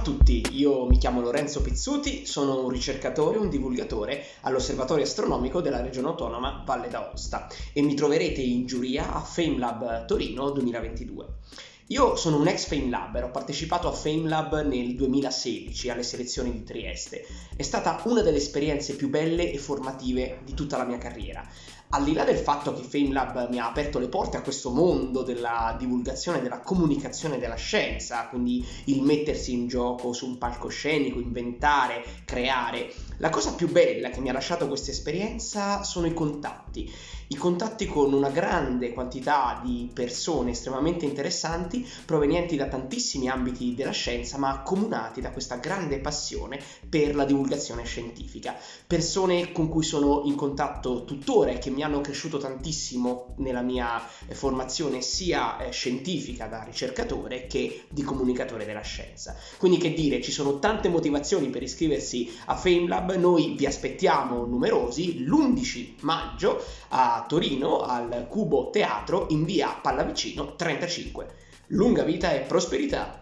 a tutti, io mi chiamo Lorenzo Pizzuti, sono un ricercatore, un divulgatore all'Osservatorio Astronomico della Regione Autonoma Valle d'Aosta e mi troverete in giuria a FameLab Torino 2022. Io sono un ex FameLabber, ho partecipato a FameLab nel 2016 alle selezioni di Trieste. È stata una delle esperienze più belle e formative di tutta la mia carriera. Al di là del fatto che FameLab mi ha aperto le porte a questo mondo della divulgazione, della comunicazione della scienza, quindi il mettersi in gioco su un palcoscenico, inventare, creare, la cosa più bella che mi ha lasciato questa esperienza sono i contatti i contatti con una grande quantità di persone estremamente interessanti provenienti da tantissimi ambiti della scienza ma accomunati da questa grande passione per la divulgazione scientifica. Persone con cui sono in contatto tuttora e che mi hanno cresciuto tantissimo nella mia eh, formazione sia eh, scientifica da ricercatore che di comunicatore della scienza. Quindi che dire, ci sono tante motivazioni per iscriversi a FameLab, noi vi aspettiamo numerosi l'11 maggio a Torino al Cubo Teatro in via Pallavicino 35. Lunga vita e prosperità!